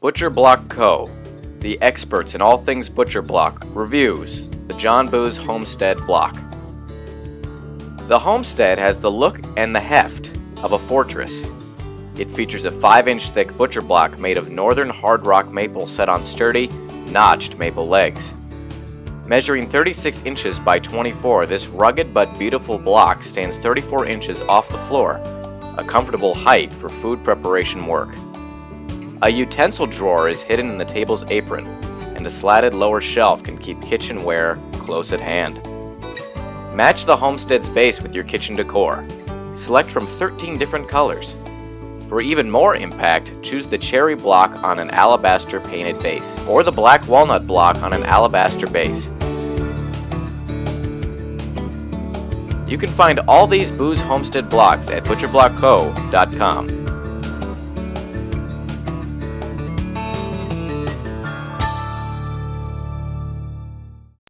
Butcher Block Co., the experts in all things Butcher Block, reviews the John Boos Homestead Block. The Homestead has the look and the heft of a fortress. It features a 5-inch thick butcher block made of northern hard rock maple set on sturdy, notched maple legs. Measuring 36 inches by 24, this rugged but beautiful block stands 34 inches off the floor, a comfortable height for food preparation work. A utensil drawer is hidden in the table's apron, and a slatted lower shelf can keep kitchenware close at hand. Match the homestead's base with your kitchen decor. Select from 13 different colors. For even more impact, choose the cherry block on an alabaster painted base, or the black walnut block on an alabaster base. You can find all these Boos Homestead blocks at butcherblockco.com.